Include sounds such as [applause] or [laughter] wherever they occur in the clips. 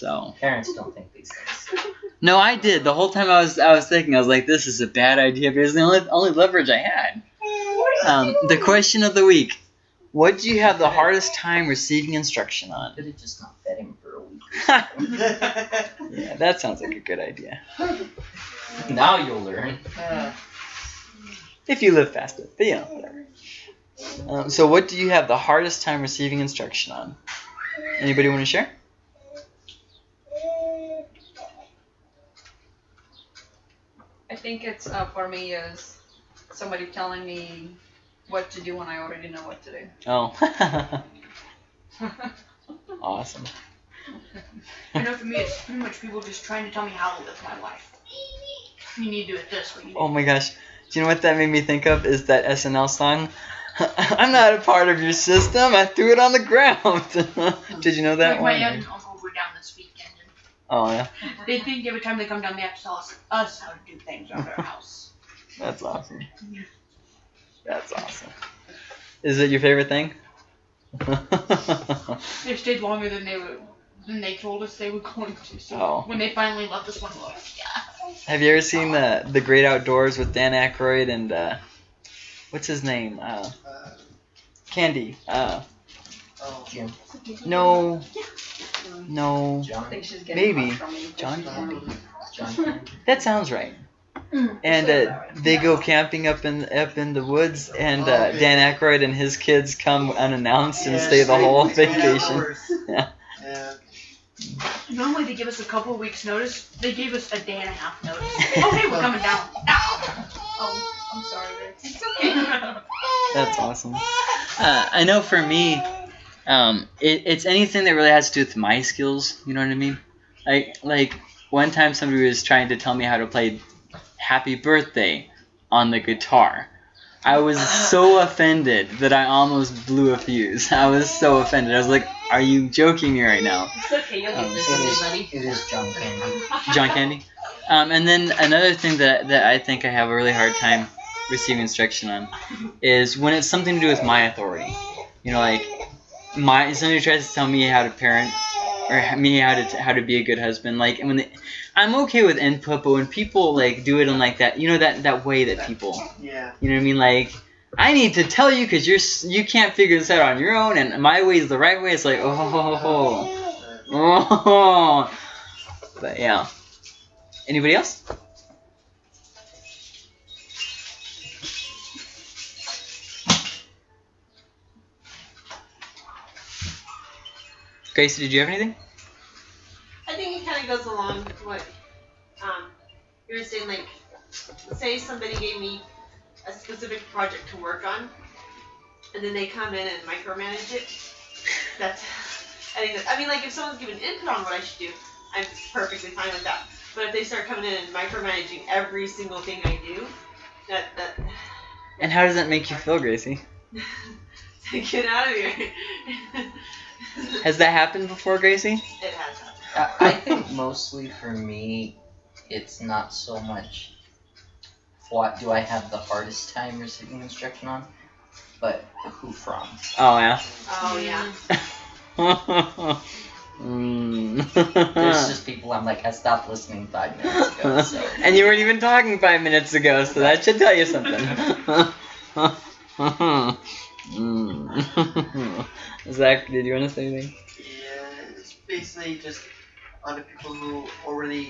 So Parents don't think these things. [laughs] no, I did the whole time. I was I was thinking I was like, this is a bad idea because the only only leverage I had. Um, the question of the week: What do you have the hardest time receiving instruction on? Could have just not fed him for a week. [laughs] [laughs] yeah, that sounds like a good idea. now you'll learn. If you live fast enough, but yeah, whatever. Um, so, what do you have the hardest time receiving instruction on? Anybody want to share? I think it's uh, for me is somebody telling me what to do when I already know what to do. Oh, [laughs] awesome. I know for me, it's pretty much people just trying to tell me how to live my life. You need to do it this way. Oh my gosh. Do you know what that made me think of? Is that SNL song? [laughs] I'm not a part of your system. I threw it on the ground. [laughs] Did you know that like one? aunt and uncle were down this weekend, Oh yeah, they think every time they come down, they have to tell us, us how to do things around our house. [laughs] that's awesome. That's awesome. Is it your favorite thing? [laughs] They stayed longer than they were than they told us they were going to. So Oh. when they finally left us one, we're like, yeah. Have you ever seen the the Great Outdoors with Dan Aykroyd and uh, what's his name? Uh, Uh, Candy. Uh, oh, Jim. No, no. I think she's getting Maybe. hot from me. John Candy. John. Candy. That sounds right. And uh, they go camping up in up in the woods, and uh, Dan Aykroyd and his kids come unannounced and yeah, stay the whole straight- straight vacation. Yeah. Yeah. Normally they give us a couple of weeks notice. They gave us a day and a half notice. [laughs] okay, we're coming down. Oh, I'm sorry, Rick. It's okay. That's awesome. Uh, I know for me, um, it, it's anything that really has to do with my skills. You know what I mean? Like like one time somebody was trying to tell me how to play "Happy Birthday" on the guitar. I was so [laughs] offended that I almost blew a fuse. I was so offended. I was like, "Are you joking me right now?" It's okay, you'll Um, get this It one, is, buddy. it is John Candy. John Candy. Um, and then another thing that, that I think I have a really hard time receiving instruction on is when it's something to do with my authority. You know, like my somebody tries to tell me how to parent or me how to how to be a good husband. Like when they, I'm okay with input, but when people like do it in like that, you know that that way that people, Yeah. you know what I mean, like. I need to tell you because you're you can't figure this out on your own, and my way is the right way. It's like oh, oh, [laughs] oh. [laughs] but yeah. Anybody else? Gracie, did you have anything? I think it kind of goes along with what um, you were saying. Like, say somebody gave me a specific project to work on, and then they come in and micromanage it. That's, I think that, I mean, like, if someone's giving input on what I should do, I'm perfectly fine with that. But if they start coming in and micromanaging every single thing I do, that, that, And how does that make you feel, Gracie? [laughs] get out of here. [laughs] Has that happened before, Gracie? It has happened. I, I think mostly for me, it's not so much what do I have the hardest time receiving instruction on, but who from. Oh yeah. Oh, yeah. [laughs] mm. There's just people I'm like, I stopped listening five minutes ago, so. [laughs] and you weren't even talking five minutes ago, so that should tell you something. [laughs] mm. [laughs] Zach, did you want to say anything? Yeah, it's basically just other people who already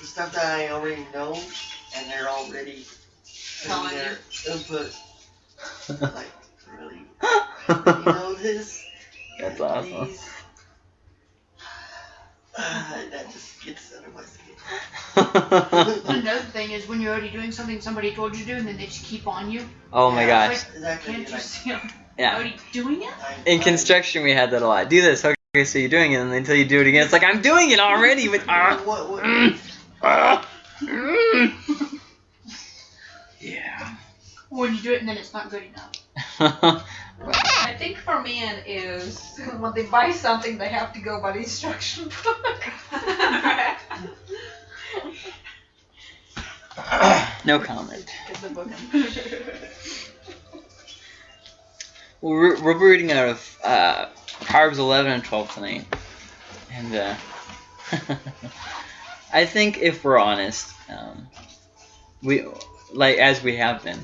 the stuff that I already know, and they're already Telling putting their input. [laughs] Like, really, you know this? That's awesome. Please. that just gets under my skin. [laughs] Another thing is when you're already doing something somebody told you to do, and then they just keep on you. oh my Yeah, gosh. Exactly. Can't you like, see I'm Yeah. already doing it? In construction, we had that a lot. Do this. Okay, so you're doing it, and then until you do it again, it's like I'm doing it already. But ah, [laughs] What, what, mm, ah, mm. yeah. When you do it and then it's not good enough. [laughs] I think for me is when they buy something they have to go by the instruction book. [laughs] no comment. Get the book. [laughs] Well, we're, we're reading out of uh, Proverbs 11 and 12 tonight. And uh, I think if we're honest, um, we like as we have been,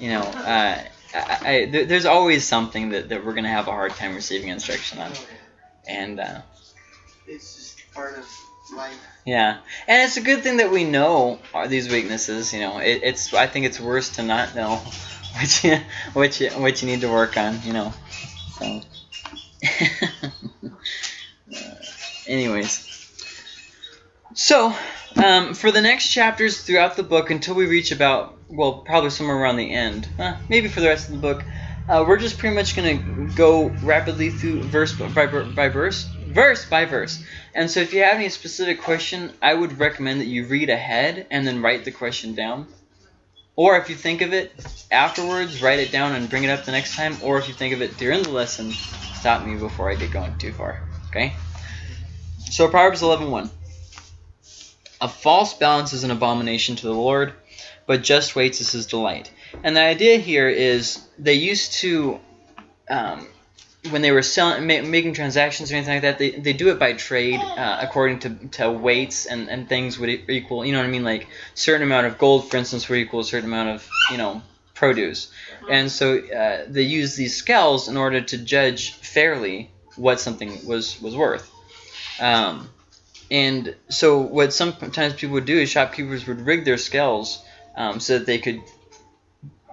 you know, uh, I, I, there's always something that, that we're gonna have a hard time receiving instruction on, and uh, It's just part of life. yeah, and it's a good thing that we know are these weaknesses. You know, it, it's I think it's worse to not know [laughs] what you what you what you need to work on. You know, so. [laughs] Uh, anyways, so um, for the next chapters throughout the book until we reach about well probably somewhere around the end, uh, maybe for the rest of the book, uh, we're just pretty much gonna go rapidly through verse by, by verse, verse by verse. And so if you have any specific question, I would recommend that you read ahead and then write the question down. Or if you think of it afterwards, write it down and bring it up the next time. Or if you think of it during the lesson, stop me before I get going too far. Okay? So Proverbs 11.1 A false balance is an abomination to the Lord, but just weights is his delight. And the idea here is they used to um, when they were selling, ma- making transactions or anything like that, they, they do it by trade uh, according to, to weights and, and things would equal, you know what I mean? Like certain amount of gold, for instance, would equal a certain amount of, you know, produce. And so uh, they use these scales in order to judge fairly what something was, was worth. Um, and so what sometimes people would do is shopkeepers would rig their scales um, so that they could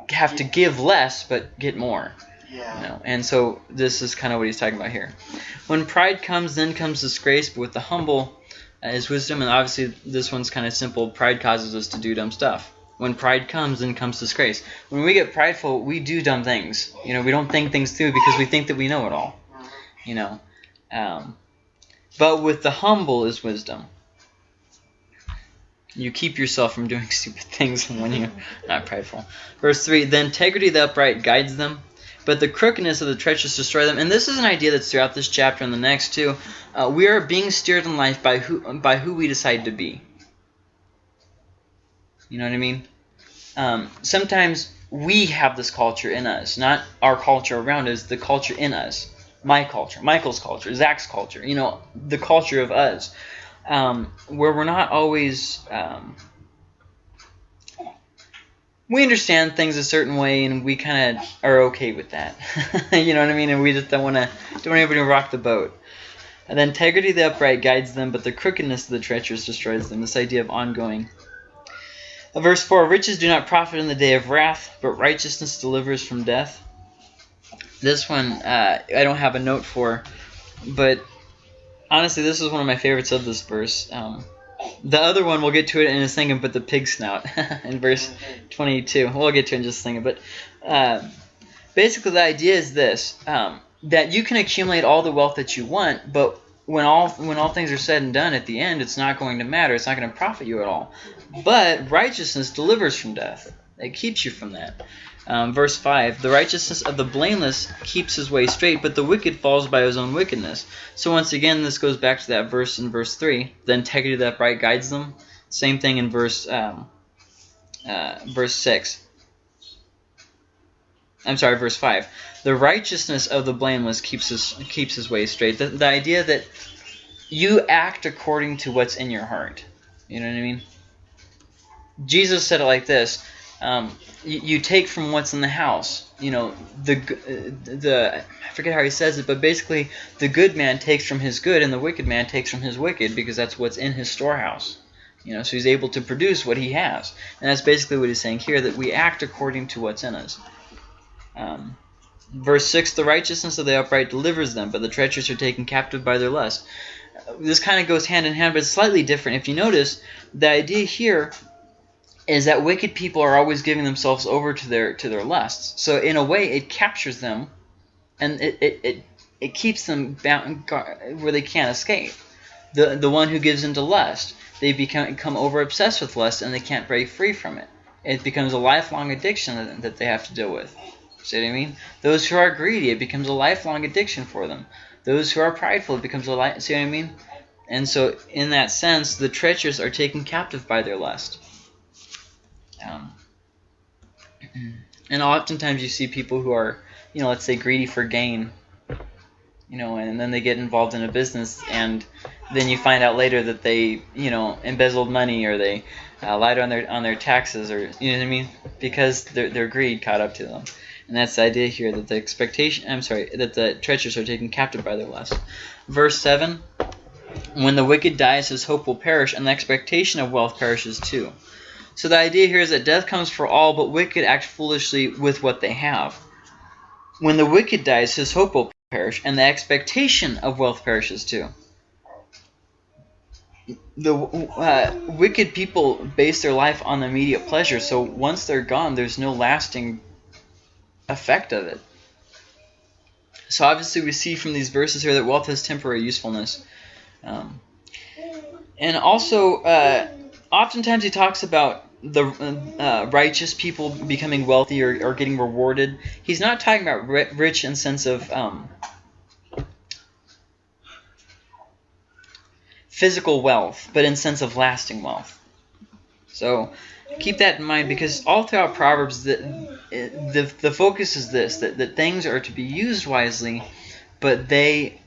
have to give less but get more. Yeah. You know, and so this is kind of what he's talking about here. When pride comes, then comes disgrace, but with the humble uh, is wisdom. And obviously, this one's kind of simple. Pride causes us to do dumb stuff. When pride comes, then comes disgrace. When we get prideful, we do dumb things. You know, we don't think things through because we think that we know it all. You know, um, but with the humble is wisdom. You keep yourself from doing [laughs] stupid things when you're not prideful. Verse 3 The integrity of the upright guides them, but the crookedness of the treacherous destroy them. And this is an idea that's throughout this chapter and the next too. Uh, we are being steered in life by who by who we decide to be. You know what I mean? Um, sometimes we have this culture in us, not our culture around us. The culture in us, my culture, Michael's culture, Zach's culture. You know, the culture of us, um, where we're not always. Um, we understand things a certain way and we kind of are okay with that. [laughs] you know what I mean? And we just don't want to don't want anybody to rock the boat. And the integrity of the upright guides them, but the crookedness of the treacherous destroys them. This idea of ongoing. Uh, Verse 4 Riches do not profit in the day of wrath, but righteousness delivers from death. This one uh, I don't have a note for, but honestly, this is one of my favorites of this verse. Um, the other one, we'll get to it in a second, but the pig snout [laughs] in verse 22. We'll get to it in just a second. But uh, basically, the idea is this um, that you can accumulate all the wealth that you want, but when all when all things are said and done, at the end, it's not going to matter. It's not going to profit you at all. But righteousness delivers from death. It keeps you from that. Um, verse 5 The righteousness of the blameless keeps his way straight, but the wicked falls by his own wickedness. So, once again, this goes back to that verse in verse 3 The integrity of the upright guides them. Same thing in verse, um, uh, verse 6. I'm sorry, verse 5. The righteousness of the blameless keeps his, keeps his way straight. The, the idea that you act according to what's in your heart. You know what I mean? Jesus said it like this um, you, you take from what's in the house. You know, the the I forget how he says it, but basically, the good man takes from his good, and the wicked man takes from his wicked, because that's what's in his storehouse. You know, so he's able to produce what he has, and that's basically what he's saying here: that we act according to what's in us. Um, verse six: the righteousness of the upright delivers them, but the treacherous are taken captive by their lust. This kind of goes hand in hand, but it's slightly different. If you notice, the idea here is that wicked people are always giving themselves over to their to their lusts. So in a way, it captures them, and it it, it, it keeps them bound where they can't escape. The the one who gives into lust, they become become over obsessed with lust, and they can't break free from it. It becomes a lifelong addiction that, that they have to deal with. See what I mean? Those who are greedy, it becomes a lifelong addiction for them. Those who are prideful, it becomes a li- see what I mean? And so, in that sense, the treacherous are taken captive by their lust. Um, and oftentimes you see people who are, you know, let's say greedy for gain. you know, and then they get involved in a business, and then you find out later that they, you know, embezzled money or they uh, lied on their on their taxes, or you know what I mean, because their their greed caught up to them. And that's the idea here that the expectation, I'm sorry, that the treacherous are taken captive by their lust. Verse 7 When the wicked dies, his hope will perish, and the expectation of wealth perishes too. So the idea here is that death comes for all, but wicked act foolishly with what they have. When the wicked dies, his hope will perish, and the expectation of wealth perishes too. The uh, wicked people base their life on immediate pleasure, so once they're gone, there's no lasting effect of it. So obviously we see from these verses here that wealth has temporary usefulness. Um, and also, uh, oftentimes he talks about the uh, righteous people becoming wealthy or, or, getting rewarded. He's not talking about rich in sense of um, physical wealth, but in sense of lasting wealth. So keep that in mind because all throughout Proverbs, the, the, the focus is this, that, that things are to be used wisely, but they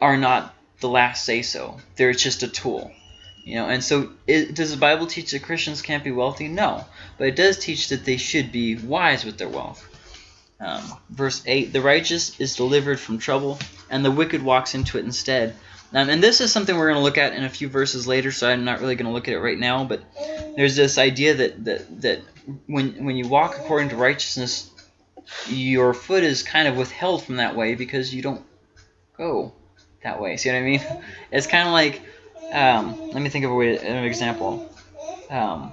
are not the last say-so. They're just a tool. You know, and so it, does the Bible teach that Christians can't be wealthy? No, but it does teach that they should be wise with their wealth. Um, verse 8, the righteous is delivered from trouble, and the wicked walks into it instead. Um, and this is something we're going to look at in a few verses later, so I'm not really going to look at it right now. But there's this idea that, that, that when, when you walk according to righteousness, your foot is kind of withheld from that way because you don't go that way. See what I mean? [laughs] It's kind of like, um, let me think of a way, an example. Um,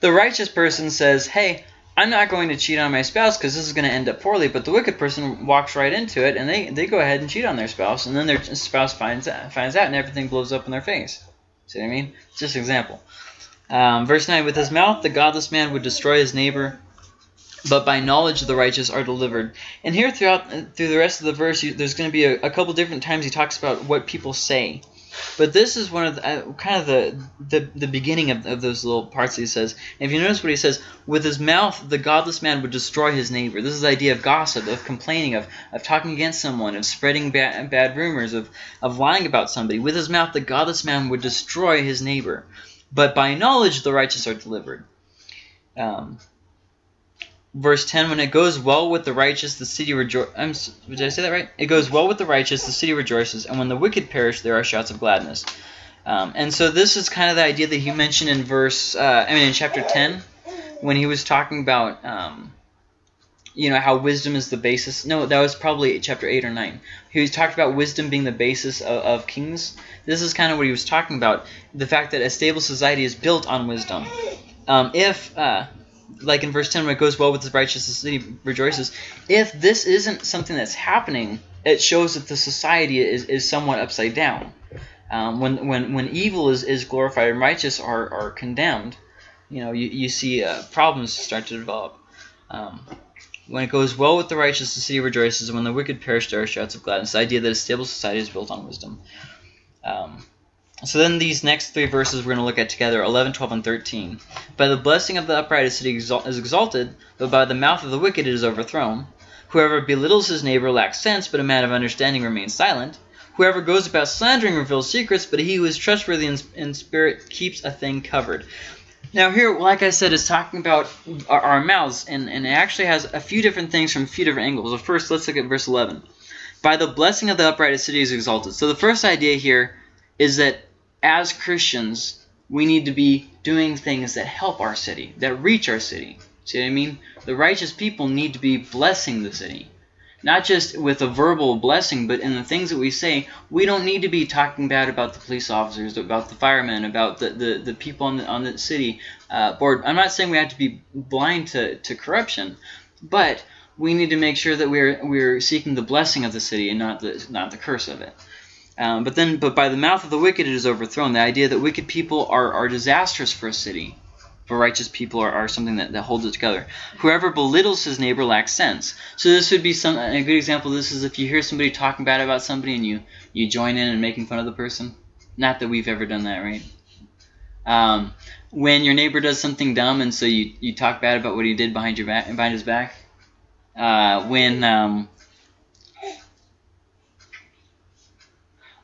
the righteous person says, hey, I'm not going to cheat on my spouse because this is going to end up poorly. But the wicked person walks right into it, and they, they go ahead and cheat on their spouse, and then their spouse finds out, finds out, and everything blows up in their face. See what I mean? Just an example. Um, verse 9, With his mouth the godless man would destroy his neighbor, but by knowledge the righteous are delivered. And here throughout through the rest of the verse, you, there's going to be a, a couple different times he talks about what people say. But this is one of the, uh, kind of the, the, the beginning of, of those little parts he says. And if you notice what he says, with his mouth the godless man would destroy his neighbor. This is the idea of gossip, of complaining, of, of talking against someone, of spreading bad, bad rumors, of, of lying about somebody. With his mouth the godless man would destroy his neighbor. But by knowledge the righteous are delivered. Um, verse 10 when it goes well with the righteous the city rejoices did i say that right? It goes well with the righteous the city rejoices and when the wicked perish there are shouts of gladness. Um, and so this is kind of the idea that he mentioned in verse uh, i mean in chapter 10 when he was talking about um, you know how wisdom is the basis. No that was probably chapter 8 or 9 he was talked about wisdom being the basis of, of kings. This is kind of what he was talking about the fact that a stable society is built on wisdom. Um, if uh, like in verse 10 when it goes well with the righteous the city rejoices. If this isn't something that's happening it shows that the society is, is somewhat upside down. Um, when, when, when evil is, is glorified and righteous are, are condemned you know you, you see uh, problems start to develop. Um, when it goes well with the righteous the city rejoices. And when the wicked perish there are shouts of gladness. The idea that a stable society is built on wisdom. Um, so then these next three verses we're going to look at together, 11, 12, and 13. By the blessing of the upright a city is exalted, but by the mouth of the wicked it is overthrown. Whoever belittles his neighbor lacks sense, but a man of understanding remains silent. Whoever goes about slandering reveals secrets, but he who is trustworthy in, in spirit keeps a thing covered. Now here, like I said, is talking about our, our mouths, and, and it actually has a few different things from a few different angles. So first, let's look at verse 11. By the blessing of the upright a city is exalted. So the first idea here is that as Christians, we need to be doing things that help our city, that reach our city. See what I mean? The righteous people need to be blessing the city. Not just with a verbal blessing, but in the things that we say, we don't need to be talking bad about the police officers, about the firemen, about the, the, the people on the, on the city uh, board. I'm not saying we have to be blind to, to corruption, but we need to make sure that we're, we're seeking the blessing of the city and not the, not the curse of it. Um, but then, but by the mouth of the wicked it is overthrown. The idea that wicked people are, are disastrous for a city, but righteous people are, are something that, that holds it together. Whoever belittles his neighbor lacks sense. So this would be some a good example. Of this is if you hear somebody talking bad about somebody and you you join in and making fun of the person. Not that we've ever done that, right? Um, when your neighbor does something dumb and so you, you talk bad about what he did behind your back behind his back. Uh, when um,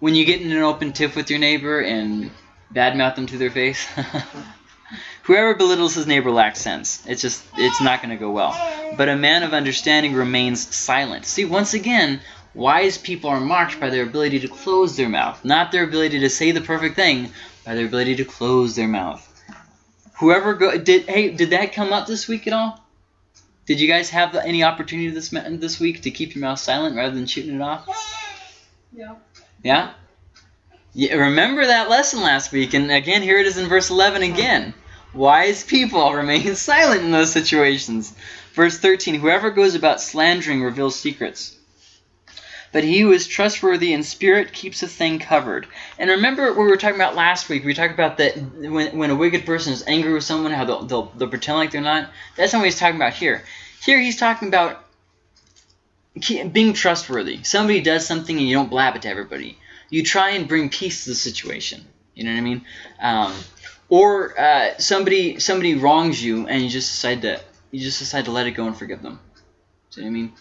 when you get in an open tiff with your neighbor and badmouth them to their face. [laughs] Whoever belittles his neighbor lacks sense. It's just, it's not going to go well. But a man of understanding remains silent. See, once again, wise people are marked by their ability to close their mouth, not their ability to say the perfect thing, by their ability to close their mouth. Whoever go did hey did that come up this week at all? Did you guys have any opportunity this this week to keep your mouth silent rather than shooting it off? Yeah. Yeah. Yeah, remember that lesson last week, and again, here it is in verse 11 hmm. again. Wise people [laughs] remain silent in those situations. Verse 13 Whoever goes about slandering reveals secrets. But he who is trustworthy in spirit keeps a thing covered. And remember what we were talking about last week? We talked about that when, when a wicked person is angry with someone, how they'll, they'll, they'll pretend like they're not. That's not what he's talking about here. Here he's talking about being trustworthy. Somebody does something and you don't blab it to everybody. You try and bring peace to the situation. You know what I mean? Um, or uh, somebody somebody wrongs you and you just decide to you just decide to let it go and forgive them. See what I mean?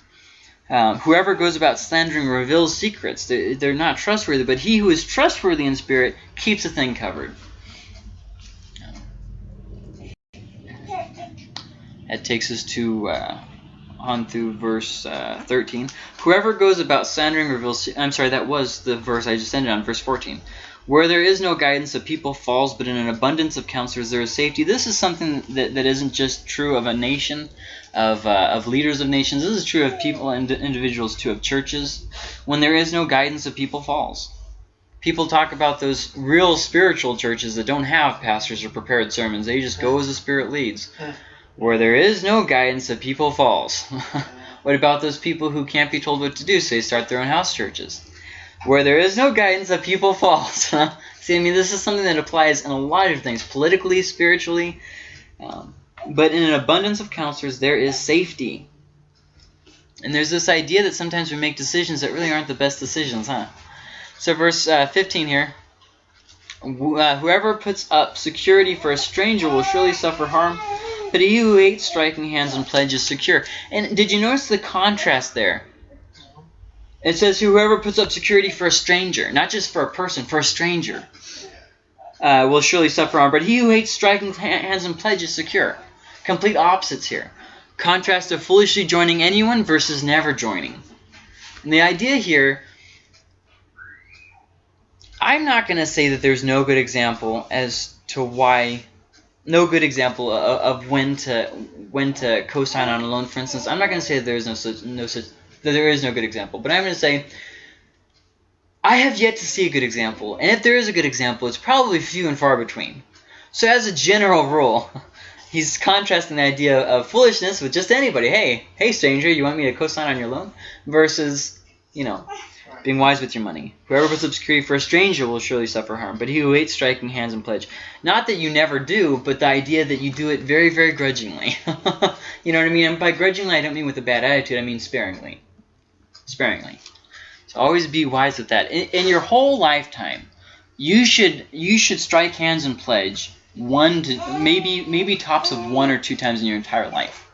Um, whoever goes about slandering reveals secrets. They, they're not trustworthy, but he who is trustworthy in spirit keeps a thing covered. That takes us to uh, on through verse uh, 13. Whoever goes about slandering reveals. I'm sorry, that was the verse I just ended on, verse 14. Where there is no guidance, a people falls, but in an abundance of counselors there is safety. This is something that, that isn't just true of a nation, of, uh, of leaders of nations. This is true of people and individuals too, of churches. When there is no guidance, a people falls. People talk about those real spiritual churches that don't have pastors or prepared sermons. They just go as the Spirit leads. Where there is no guidance, a people falls. [laughs] what about those people who can't be told what to do, so they start their own house churches? Where there is no guidance, a people falls. [laughs] See, I mean, this is something that applies in a lot of things, politically, spiritually. Um, but in an abundance of counselors, there is safety. And there's this idea that sometimes we make decisions that really aren't the best decisions, huh? So, verse uh, 15 here. Uh, Whoever puts up security for a stranger will surely suffer harm, but he who hates striking hands and pledges secure. And did you notice the contrast there? It says whoever puts up security for a stranger, not just for a person, for a stranger, uh, will surely suffer harm. But he who hates striking hands and pledges secure. Complete opposites here. Contrast of foolishly joining anyone versus never joining. And the idea here, I'm not going to say that there's no good example as to why, no good example of, of when to when to co-sign on a loan. For instance, I'm not going to say there is no such no such that there is no good example, but I'm going to say I have yet to see a good example, and if there is a good example, it's probably few and far between. So as a general rule, [laughs] he's contrasting the idea of foolishness with just anybody. Hey, hey stranger, you want me to co-sign on your loan? Versus, you know, being wise with your money. Whoever puts up security for a stranger will surely suffer harm, but he who hates striking hands and pledge. Not that you never do, but the idea that you do it very, very grudgingly. [laughs] you know what I mean? And by grudgingly, I don't mean with a bad attitude, I mean sparingly. Sparingly. So always be wise with that. In, in your whole lifetime, you should you should strike hands and pledge one to maybe maybe tops of one or two times in your entire life.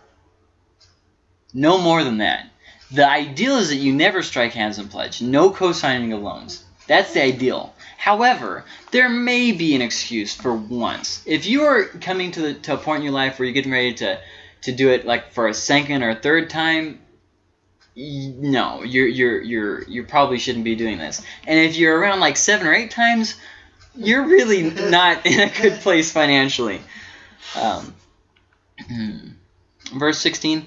No more than that. The ideal is that you never strike hands and pledge. No co-signing of loans. That's the ideal. However, there may be an excuse for once. If you are coming to, the, to a point in your life where you're getting ready to, to do it like for a second or a third time, no, you're you're you're you probably shouldn't be doing this. And if you're around like seven or eight times, you're really not in a good place financially. Um, verse 16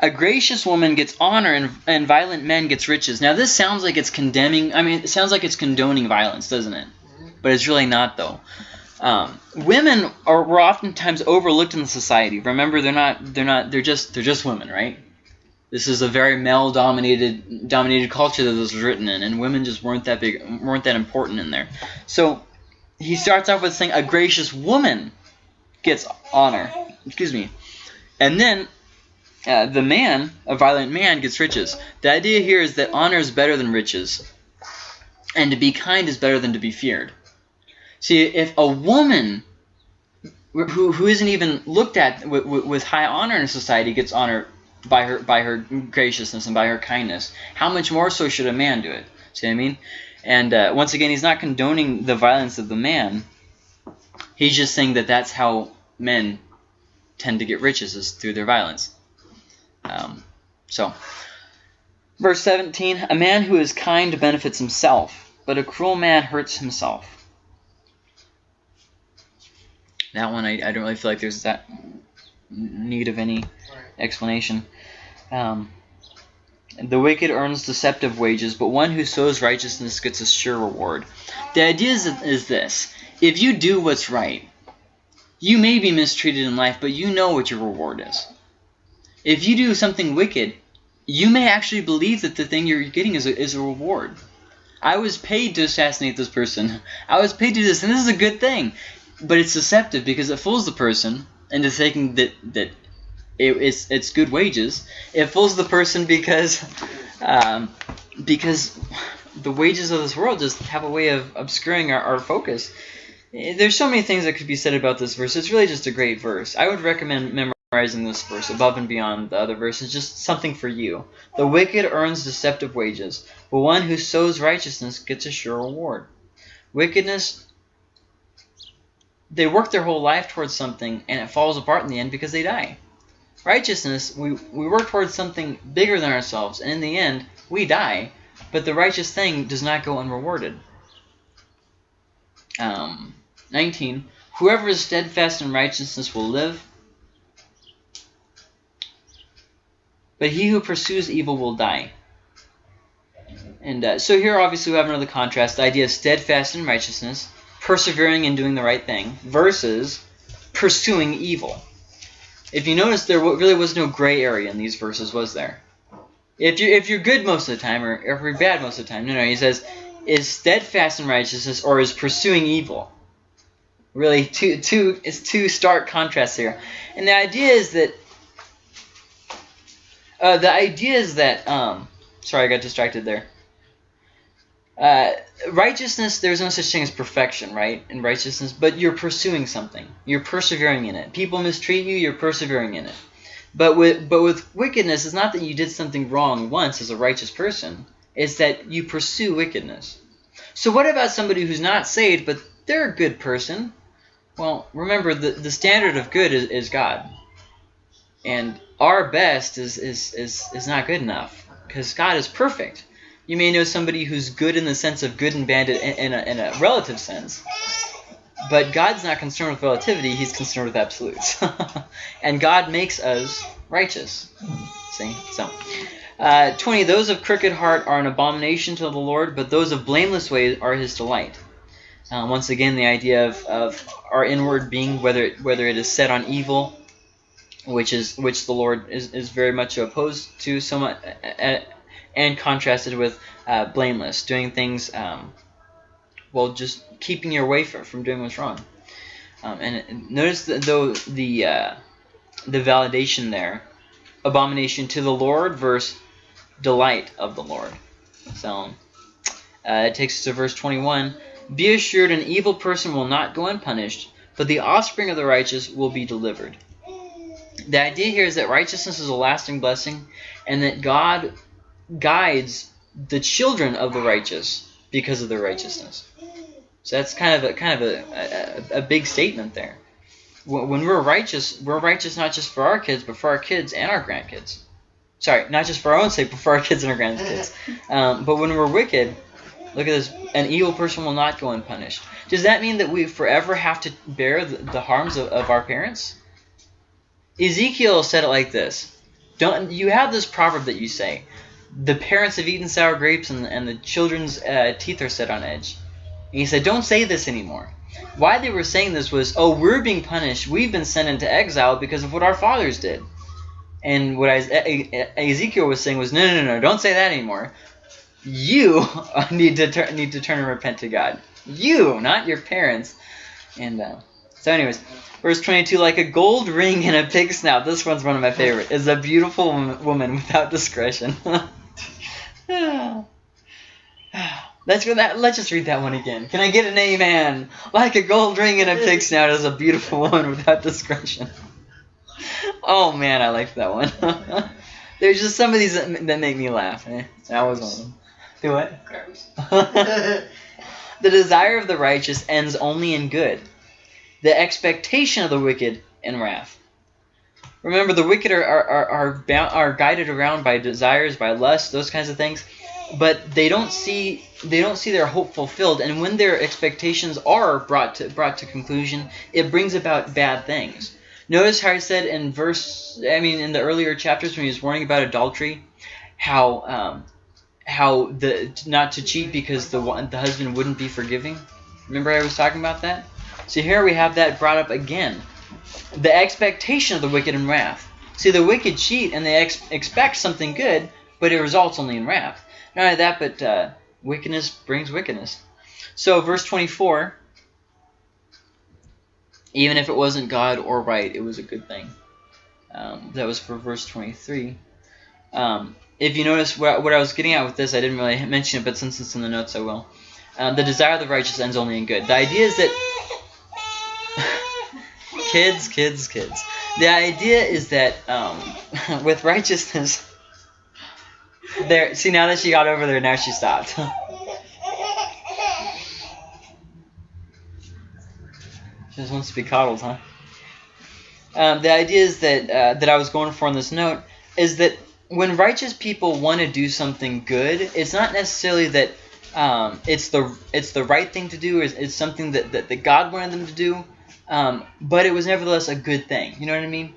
a gracious woman gets honor and, and violent men gets riches. Now this sounds like it's condemning i mean it sounds like it's condoning violence doesn't it? But it's really not though. Um, women are were oftentimes overlooked in the society. Remember they're not they're not they're just they're just women right? This is a very male dominated dominated culture that this was written in and women just weren't that big weren't that important in there. So he starts off with saying a gracious woman gets honor. Excuse me. And then uh, the man, a violent man, gets riches. The idea here is that honor is better than riches, and to be kind is better than to be feared. See, if a woman who, who isn't even looked at with, with high honor in society gets honor by her by her graciousness and by her kindness, how much more so should a man do it? See what I mean? And uh, once again, he's not condoning the violence of the man. He's just saying that that's how men tend to get riches is through their violence. Um, so, verse 17: A man who is kind benefits himself, but a cruel man hurts himself. That one, I, I don't really feel like there's that need of any explanation. Um, the wicked earns deceptive wages, but one who sows righteousness gets a sure reward. The idea is, is this. If you do what's right, you may be mistreated in life, but you know what your reward is. If you do something wicked, you may actually believe that the thing you're getting is a, is a reward. I was paid to assassinate this person. I was paid to do this, and this is a good thing. But it's deceptive because it fools the person into thinking that, that it, it's, it's good wages. It fools the person because um, because the wages of this world just have a way of obscuring our, our focus. There's so many things that could be said about this verse. It's really just a great verse. I would recommend memorizing this verse above and beyond the other verses. Just something for you. The wicked earns deceptive wages, but one who sows righteousness gets a sure reward. Wickedness, they work their whole life towards something, and it falls apart in the end because they die. Righteousness, we, we work towards something bigger than ourselves, and in the end, we die, but the righteous thing does not go unrewarded. Um, 19. Whoever is steadfast in righteousness will live, but he who pursues evil will die. And uh, so here obviously we have another contrast, the idea of steadfast in righteousness, persevering in doing the right thing, versus pursuing evil. If you notice, there really was no gray area in these verses, was there? If you're, if you're good most of the time, or if you're bad most of the time, no, no, he says, is steadfast in righteousness or is pursuing evil? Really, two, two, it's two stark contrasts here. And the idea is that, uh, the idea is that, um, sorry, I got distracted there. Uh, righteousness, there's no such thing as perfection, right? In righteousness, but you're pursuing something. You're persevering in it. People mistreat you, you're persevering in it. But with but with wickedness, it's not that you did something wrong once as a righteous person. It's that you pursue wickedness. So what about somebody who's not saved, but they're a good person? Well, remember, the, the standard of good is, is God. And our best is, is, is, is not good enough, because God is perfect. You may know somebody who's good in the sense of good and bad in, in, a, in a relative sense. But God's not concerned with relativity, he's concerned with absolutes. [laughs] and God makes us righteous. See? So, uh, 20, those of crooked heart are an abomination to the Lord, but those of blameless ways are his delight. Uh, once again, the idea of, of our inward being, whether it, whether it is set on evil, which is which the Lord is, is very much opposed to, so much, uh, and contrasted with uh, blameless, doing things, um, well, just keeping your way from, from doing what's wrong. Um, and notice that though the uh, the validation there, abomination to the Lord versus delight of the Lord. So uh, it takes us to verse 21. Be assured an evil person will not go unpunished, but the offspring of the righteous will be delivered. The idea here is that righteousness is a lasting blessing, and that God guides the children of the righteous because of their righteousness. So that's kind of a kind of a, a, a big statement there. When we're righteous, we're righteous not just for our kids, but for our kids and our grandkids. Sorry, not just for our own sake, but for our kids and our grandkids. [laughs] Um, but when we're wicked, look at this: an evil person will not go unpunished. Does that mean that we forever have to bear the, the harms of, of our parents? Ezekiel said it like this: "Don't you have this proverb that you say, the parents have eaten sour grapes and, and the children's uh, teeth are set on edge." And he said, "Don't say this anymore." Why they were saying this was, "Oh, we're being punished. We've been sent into exile because of what our fathers did." And what Ezekiel was saying was, "No, no, no, don't say that anymore. You [laughs] need to need to turn and repent to God. You, not your parents." And uh, so, anyways, verse 22, like a gold ring in a pig snout. This one's one of my favorite. Is a beautiful woman without discretion. [laughs] Let's go that. Let's just read that one again. Can I get an amen? Like a gold ring in a pig snout is a beautiful woman without discretion. Oh man, I liked that one. [laughs] There's just some of these that, that make me laugh. Eh? That was one of them. Do what? [laughs] The desire of the righteous ends only in good. The expectation of the wicked in wrath. Remember, the wicked are are are are, bound, are guided around by desires, by lust, those kinds of things, but they don't see they don't see their hope fulfilled. And when their expectations are brought to brought to conclusion, it brings about bad things. Notice how he said in verse, I mean, in the earlier chapters when he was warning about adultery, how um, how the not to cheat because the the husband wouldn't be forgiving. Remember I was talking about that. So here we have that brought up again. The expectation of the wicked in wrath. See, the wicked cheat and they ex- expect something good, but it results only in wrath. Not only that, but uh, wickedness brings wickedness. So verse 24. Even if it wasn't God or right, it was a good thing. Um, that was for verse 23. Um, if you notice what, what I was getting at with this, I didn't really mention it, but since it's in the notes, I will. Uh, the desire of the righteous ends only in good. The idea is that [laughs] kids, kids, kids. The idea is that um, [laughs] with righteousness, there. See, now that she got over there, now she stopped. [laughs] she just wants to be coddled, huh? Um, the idea is that uh, that I was going for on this note is that when righteous people want to do something good, it's not necessarily that um, it's the it's the right thing to do, it's, it's something that, that, that God wanted them to do, um, but it was nevertheless a good thing. You know what I mean?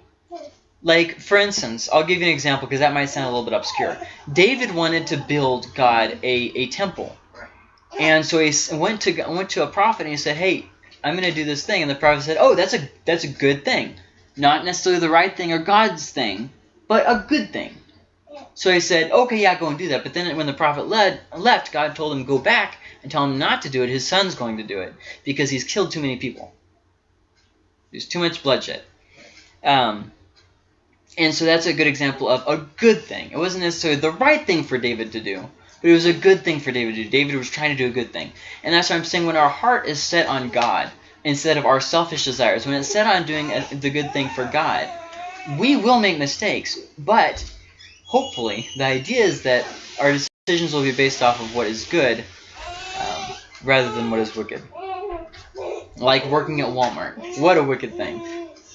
Like, for instance, I'll give you an example because that might sound a little bit obscure. David wanted to build God a, a temple. And so he went to went to a prophet and he said, "Hey, I'm going to do this thing." And the prophet said, "Oh, that's a that's a good thing. Not necessarily the right thing or God's thing, but a good thing." So he said, "Okay, yeah, go and do that." But then when the prophet led, left, God told him go back and tell him not to do it. His son's going to do it because he's killed too many people. There's too much bloodshed. Um, and so that's a good example of a good thing. It wasn't necessarily the right thing for David to do, but it was a good thing for David to do. David was trying to do a good thing. And that's what I'm saying when our heart is set on God instead of our selfish desires, when it's set on doing a, the good thing for God, we will make mistakes. But hopefully, the idea is that our decisions will be based off of what is good um, rather than what is wicked. Like working at Walmart. What a wicked thing.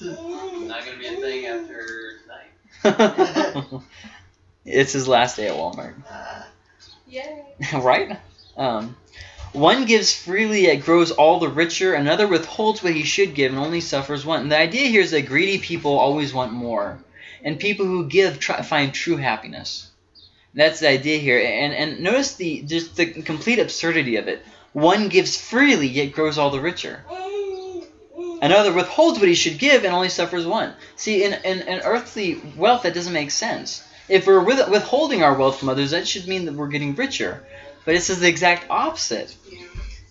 Not gonna be a thing after tonight. [laughs] it's his last day at Walmart. Uh, Yay. [laughs] right? Um, one gives freely, it grows all the richer. Another withholds what he should give and only suffers want. And the idea here is that greedy people always want more, and people who give try, find true happiness. That's the idea here. And and notice the just the complete absurdity of it. One gives freely, yet grows all the richer. Another withholds what he should give and only suffers one. See, in, in, in earthly wealth, that doesn't make sense. If we're with, withholding our wealth from others, that should mean that we're getting richer. But it says the exact opposite.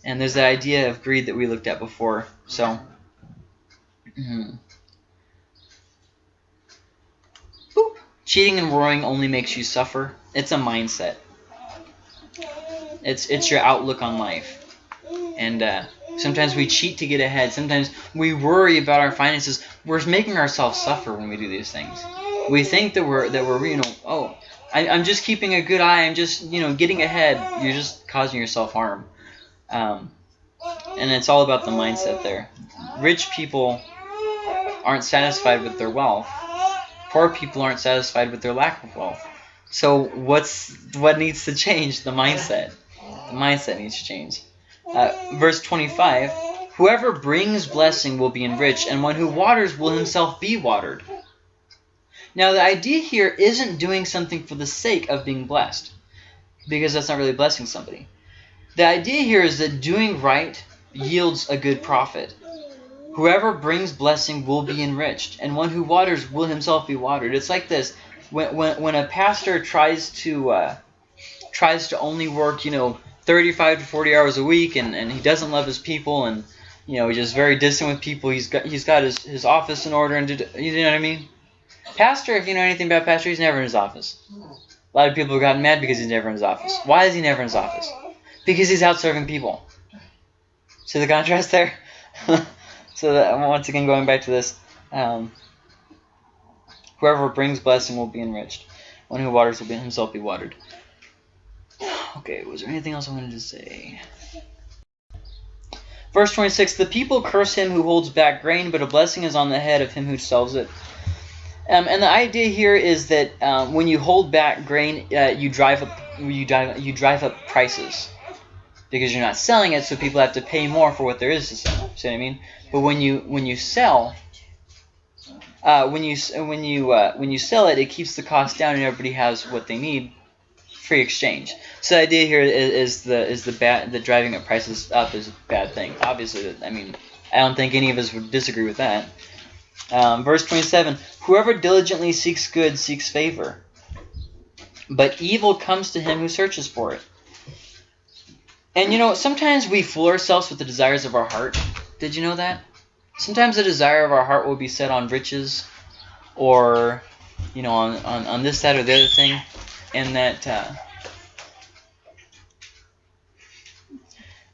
And there's the idea of greed that we looked at before. So, mhm. Cheating and roaring only makes you suffer. It's a mindset. It's it's your outlook on life. And uh, sometimes we cheat to get ahead. Sometimes we worry about our finances. We're making ourselves suffer when we do these things. We think that we're that we're you know oh I, I'm just keeping a good eye. I'm just you know getting ahead. You're just causing yourself harm. Um, and it's all about the mindset there. Rich people aren't satisfied with their wealth. Poor people aren't satisfied with their lack of wealth. So what's what needs to change? The mindset. The mindset needs to change. Uh, verse 25. Whoever brings blessing will be enriched, and one who waters will himself be watered. Now the idea here isn't doing something for the sake of being blessed, because that's not really blessing somebody. The idea here is that doing right yields a good profit. Whoever brings blessing will be enriched, and one who waters will himself be watered. It's like this: when when, when a pastor tries to uh, tries to only work, you know, 35 to 40 hours a week, and, and he doesn't love his people, and you know, he's just very distant with people. He's got he's got his, his office in order, and did, you know what I mean? Pastor, if you know anything about pastor, he's never in his office. A lot of people have gotten mad because he's never in his office. Why is he never in his office? Because he's out serving people. See the contrast there? [laughs] so that, once again, going back to this, um, whoever brings blessing will be enriched. One who waters will be himself be watered. Okay, was there anything else I wanted to say? Verse 26 The people curse him who holds back grain, but a blessing is on the head of him who sells it. Um, and the idea here is that um, when you hold back grain, uh, you drive up you drive you drive up prices because you're not selling it, so people have to pay more for what there is to sell. See what I mean? But when you when you sell, uh, when you when you uh, when you sell it, it keeps the cost down, and everybody has what they need, free exchange. So the idea here is, is the is the bad the driving up prices up is a bad thing. Obviously, I mean, I don't think any of us would disagree with that. Um, verse 27 Whoever diligently seeks good seeks favor, but evil comes to him who searches for it. And you know, sometimes we fool ourselves with the desires of our heart. Did you know that? Sometimes the desire of our heart will be set on riches or, you know, on, on, on this, that, or the other thing. And that. Uh,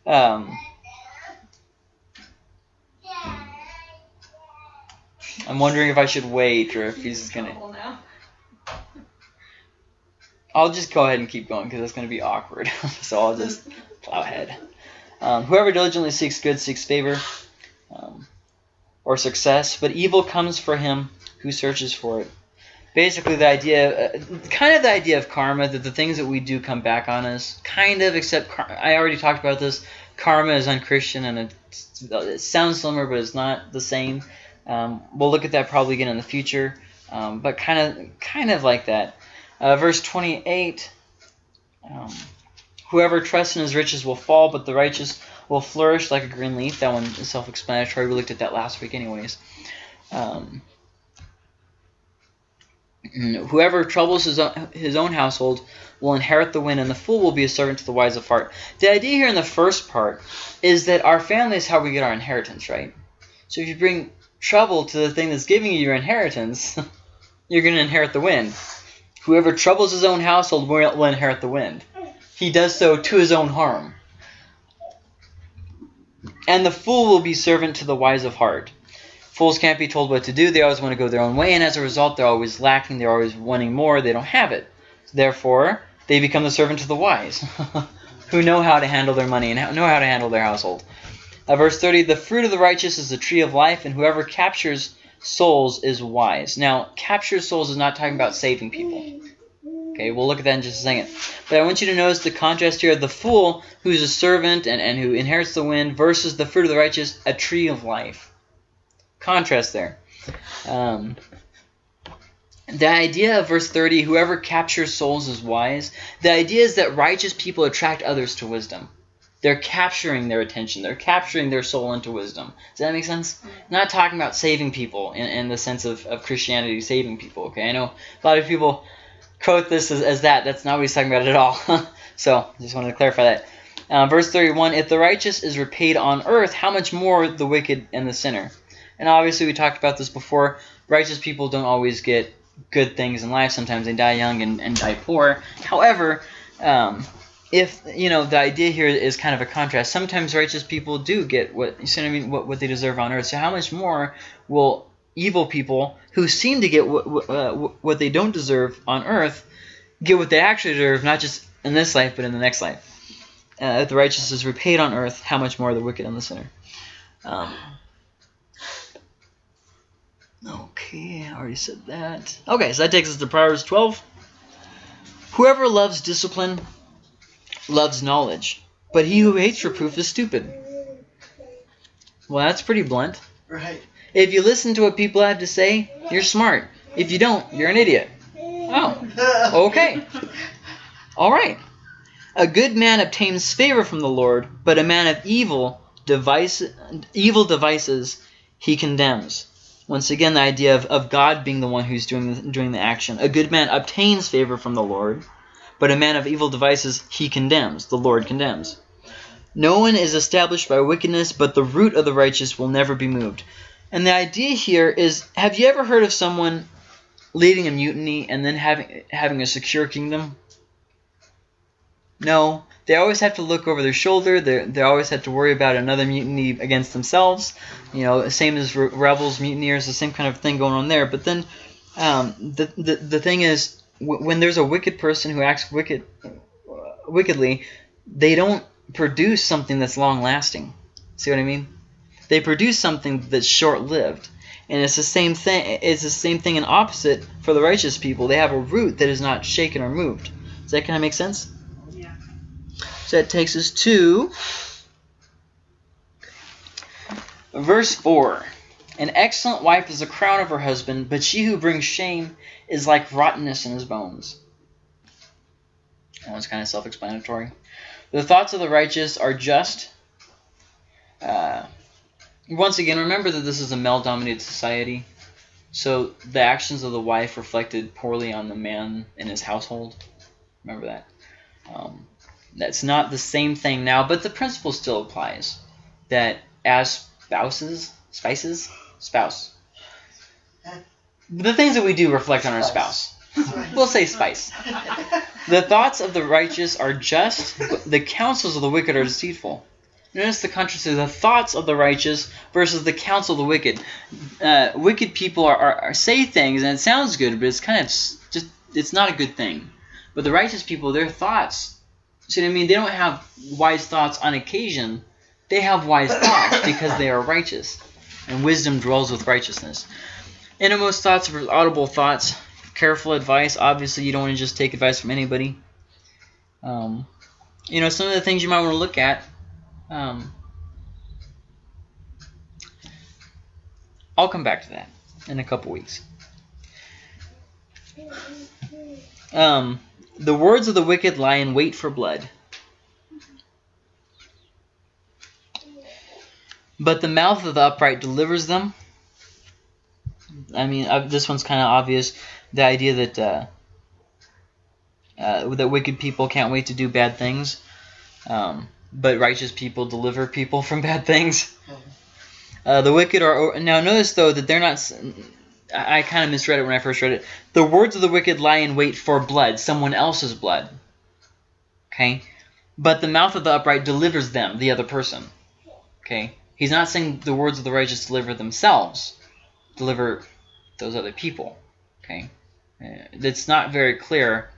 um, I'm wondering if I should wait or if he's gonna. I'll just go ahead and keep going because it's going to be awkward. [laughs] so I'll just plow ahead. Um, whoever diligently seeks good seeks favor um, or success, but evil comes for him who searches for it. Basically, the idea, uh, kind of the idea of karma, that the things that we do come back on us, kind of, except I already talked about this. Karma is unchristian and it's, it sounds similar, but it's not the same. Um, we'll look at that probably again in the future, um, but kind of, kind of like that. Uh, verse 28 um, Whoever trusts in his riches will fall, but the righteous will flourish like a green leaf. That one is self explanatory. We looked at that last week, anyways. Um, Mm-hmm. whoever troubles his own, his own household will inherit the wind, and the fool will be a servant to the wise of heart. The idea here in the first part is that our family is how we get our inheritance, right? So if you bring trouble to the thing that's giving you your inheritance, [laughs] you're going to inherit the wind. Whoever troubles his own household will, will inherit the wind. He does so to his own harm. And the fool will be servant to the wise of heart. Fools can't be told what to do. They always want to go their own way, and as a result, they're always lacking. They're always wanting more. They don't have it. Therefore, they become the servant to the wise, [laughs] who know how to handle their money and know how to handle their household. Uh, verse 30 The fruit of the righteous is the tree of life, and whoever captures souls is wise. Now, capture souls is not talking about saving people. Okay, we'll look at that in just a second. But I want you to notice the contrast here of the fool, who's a servant and, and who inherits the wind, versus the fruit of the righteous, a tree of life. Contrast there. Um, the idea of verse 30, whoever captures souls is wise, the idea is that righteous people attract others to wisdom. They're capturing their attention. They're capturing their soul into wisdom. Does that make sense? not talking about saving people in, in the sense of, of Christianity saving people. Okay, I know a lot of people quote this as, as that. That's not what he's talking about at all. [laughs] so just wanted to clarify that. Uh, verse 31, if the righteous is repaid on earth, how much more the wicked and the sinner? And obviously we talked about this before. Righteous people don't always get good things in life. Sometimes they die young and, and die poor. However, um, if you know the idea here is kind of a contrast. Sometimes righteous people do get what you see what I mean, what, what they deserve on earth. So how much more will evil people who seem to get what, uh, what they don't deserve on earth get what they actually deserve, not just in this life but in the next life? Uh, if the righteous is repaid on earth, how much more the wicked and the sinner? Um, okay, I already said that. Okay, so that takes us to Proverbs 12. Whoever loves discipline loves knowledge, but he who hates reproof is stupid. Well, that's pretty blunt. Right. If you listen to what people have to say, you're smart. If you don't, you're an idiot. Oh, okay. All right. A good man obtains favor from the Lord, but a man of evil device, evil devices he condemns. Once again, the idea of, of God being the one who's doing the, doing the action. A good man obtains favor from the Lord, but a man of evil devices he condemns. The Lord condemns. No one is established by wickedness, but the root of the righteous will never be moved. And the idea here is have you ever heard of someone leading a mutiny and then having having a secure kingdom? No. They always have to look over their shoulder. They they always have to worry about another mutiny against themselves. You know, the same as re- rebels, mutineers, the same kind of thing going on there. But then um, the, the the thing is, when there's a wicked person who acts wicked, wickedly, they don't produce something that's long lasting. See what I mean? They produce something that's short lived. And it's the same thing it's the same thing and opposite for the righteous people. They have a root that is not shaken or moved. Does that kind of make sense? So that takes us to verse 4. An excellent wife is the crown of her husband, but she who brings shame is like rottenness in his bones. That one's kind of self explanatory. The thoughts of the righteous are just. Uh, once again, remember that this is a male dominated society. So the actions of the wife reflected poorly on the man in his household. Remember that. Um, that's not the same thing now, but the principle still applies. That as spouses, spices, spouse. The things that we do reflect on our spouse. We'll say spice. The thoughts of the righteous are just, but the counsels of the wicked are deceitful. Notice the contrast of the thoughts of the righteous versus the counsel of the wicked. Uh, wicked people are, are, are say things and it sounds good, but it's kind of just it's not a good thing. But the righteous people, their thoughts. See what I mean? They don't have wise thoughts on occasion. They have wise thoughts [coughs] because they are righteous, and wisdom dwells with righteousness. Innermost thoughts are audible thoughts. Careful advice. Obviously, you don't want to just take advice from anybody. Um, you know, some of the things you might want to look at. Um, I'll come back to that in a couple weeks. Um, the words of the wicked lie in wait for blood. But the mouth of the upright delivers them. I mean, uh, this one's kind of obvious. The idea that uh, uh, that wicked people can't wait to do bad things, um, but righteous people deliver people [laughs] from bad things. Uh, the wicked are now. Notice though that they're not. I kind of misread it when I first read it. The words of the wicked lie in wait for blood, someone else's blood. Okay, but the mouth of the upright delivers them, the other person. Okay, he's not saying the words of the righteous deliver themselves, deliver those other people. Okay, uh, it's not very clear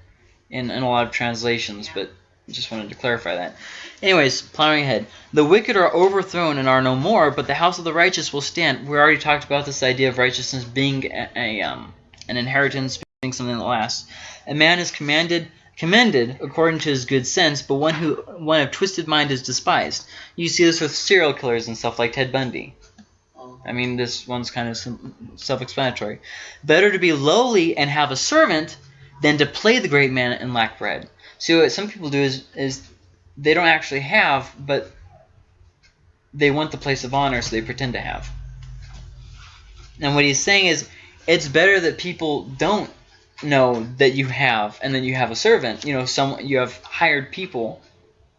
in, in a lot of translations, but just wanted to clarify that. Anyways, plowing ahead. The wicked are overthrown and are no more, but the house of the righteous will stand. We already talked about this idea of righteousness being a, a um, an inheritance, being something that lasts. A man is commanded commended according to his good sense, but one who one of twisted mind is despised. You see this with serial killers and stuff like Ted Bundy. I mean, this one's kind of self-explanatory. Better to be lowly and have a servant than to play the great man and lack bread. See, what some people do is is they don't actually have, but they want the place of honor, so they pretend to have. And what he's saying is, it's better that people don't know that you have, and then you have a servant. You know, some you have hired people.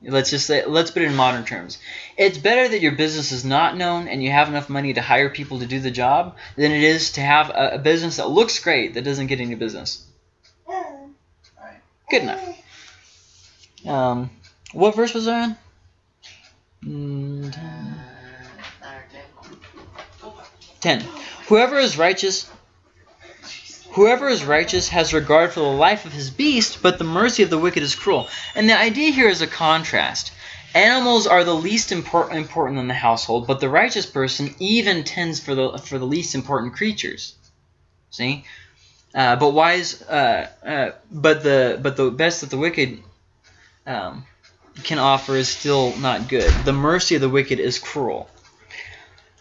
Let's just say, let's put it in modern terms. It's better that your business is not known and you have enough money to hire people to do the job than it is to have a, a business that looks great that doesn't get any business. Good enough. Um, what verse was that? Mm, ten. Ten. Whoever is righteous, whoever is righteous has regard for the life of his beast, but the mercy of the wicked is cruel. And the idea here is a contrast. Animals are the least impor- important in the household, but the righteous person even tends for the for the least important creatures. See, uh, but wise, uh, uh, but the but the best that the wicked um, can offer is still not good. The mercy of the wicked is cruel.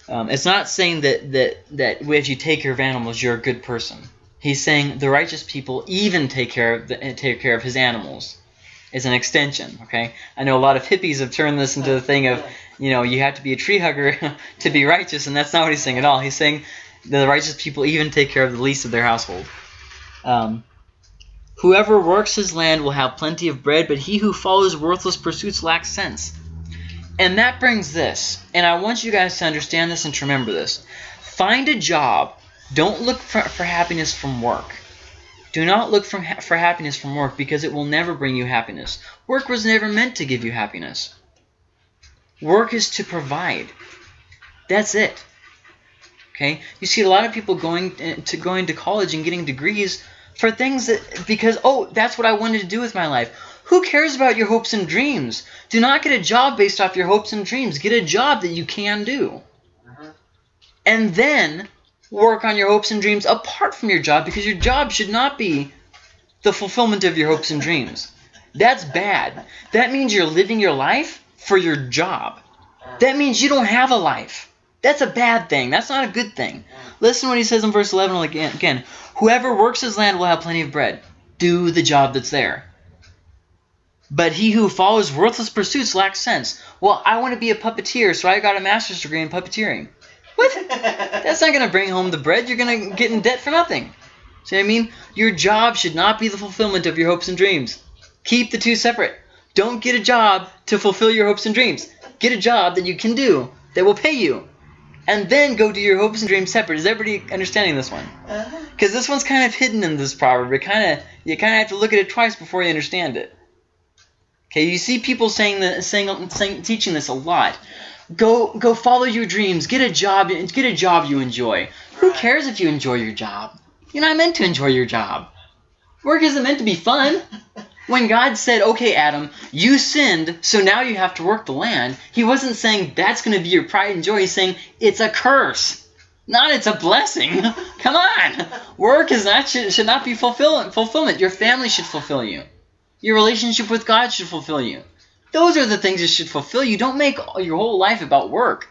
Um, it's not saying that that that if you take care of animals, you're a good person. He's saying the righteous people even take care of the, take care of his animals. It's an extension. Okay, I know a lot of hippies have turned this into the thing of you know you have to be a tree hugger [laughs] to be righteous, and that's not what he's saying at all. He's saying the righteous people even take care of the least of their household. Um, Whoever works his land will have plenty of bread, but he who follows worthless pursuits lacks sense. And that brings this, and I want you guys to understand this and to remember this. Find a job. Don't look for, for happiness from work. Do not look for happiness from work because it will never bring you happiness. Work was never meant to give you happiness. Work is to provide. That's it. Okay? You see a lot of people going eh, to going to college and getting degrees for things that because oh that's what I wanted to do with my life. Who cares about your hopes and dreams? Do not get a job based off your hopes and dreams. Get a job that you can do. Mhm. And then work on your hopes and dreams apart from your job because your job should not be the fulfillment of your hopes and dreams. That's bad. That means you're living your life for your job. That means you don't have a life. That's a bad thing. That's not a good thing. Listen to what he says in verse 11 again. Whoever works his land will have plenty of bread. Do the job that's there. But he who follows worthless pursuits lacks sense. Well, I want to be a puppeteer, so I got a master's degree in puppeteering. What? [laughs] That's not going to bring home the bread. You're going to get in debt for nothing. See what I mean? Your job should not be the fulfillment of your hopes and dreams. Keep the two separate. Don't get a job to fulfill your hopes and dreams. Get a job that you can do that will pay you. And then go do your hopes and dreams separate. Is everybody understanding this one? Uh-huh. Because this one's kind of hidden in this proverb. It kind of you kind of have to look at it twice before you understand it. Okay, you see people saying the saying, saying teaching this a lot. Go go follow your dreams. Get a job. Get a job you enjoy. Who cares if you enjoy your job? You're not meant to enjoy your job. Work isn't meant to be fun. When God said, "Okay, Adam, you sinned, so now you have to work the land," He wasn't saying that's going to be your pride and joy. He's saying it's a curse, not it's a blessing. [laughs] Come on, work is not should, should not be fulfillment. Fulfillment. Your family should fulfill you. Your relationship with God should fulfill you. Those are the things that should fulfill you. Don't make your whole life about work.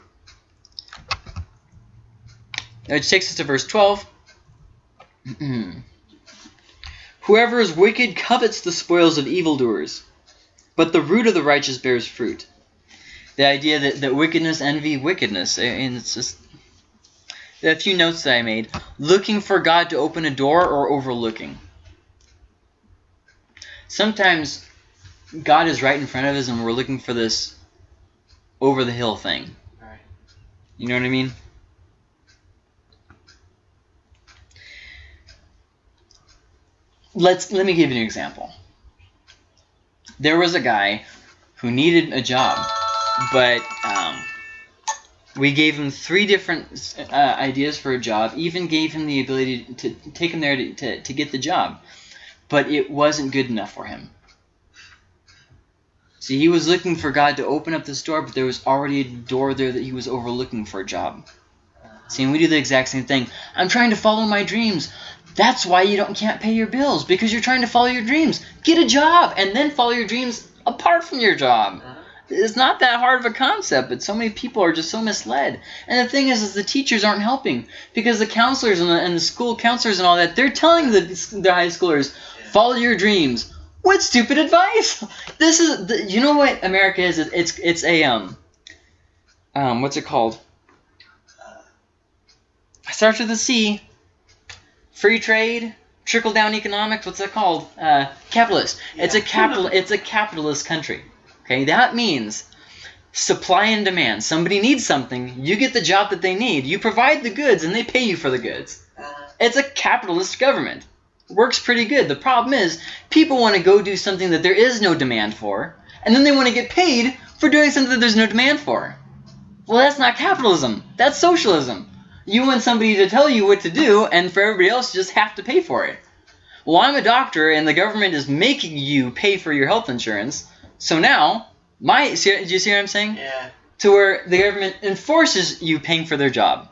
Which takes us to verse 12. [clears throat] Whoever is wicked covets the spoils of evildoers, but the root of the righteous bears fruit. The idea that, that wickedness envy wickedness, eh, and it's just a few notes that I made. Looking for God to open a door or overlooking. Sometimes God is right in front of us and we're looking for this over the hill thing. Right. You know what I mean? Let's let me give you an example. There was a guy who needed a job, but um, we gave him three different uh, ideas for a job. Even gave him the ability to take him there to, to, to get the job, but it wasn't good enough for him. See, he was looking for God to open up this door, but there was already a door there that he was overlooking for a job. See, and we do the exact same thing. I'm trying to follow my dreams. That's why you don't can't pay your bills because you're trying to follow your dreams. Get a job and then follow your dreams apart from your job. It's not that hard of a concept, but so many people are just so misled. And the thing is, is the teachers aren't helping because the counselors and the, and the school counselors and all that they're telling the, the high schoolers, follow your dreams. What stupid advice! [laughs] This is the, you know what America is. It's it's a um um what's it called? starts with a C. Free trade, trickle down economics. What's that called? Uh, capitalist. It's a capital. It's a capitalist country. Okay, that means supply and demand. Somebody needs something, you get the job that they need. You provide the goods, and they pay you for the goods. It's a capitalist government. Works pretty good. The problem is, people want to go do something that there is no demand for, and then they want to get paid for doing something that there's no demand for. Well, that's not capitalism. That's socialism. You want somebody to tell you what to do, and for everybody else, you just have to pay for it. Well, I'm a doctor, and the government is making you pay for your health insurance. So now, my see, do you see what I'm saying? Yeah. To where the government enforces you paying for their job.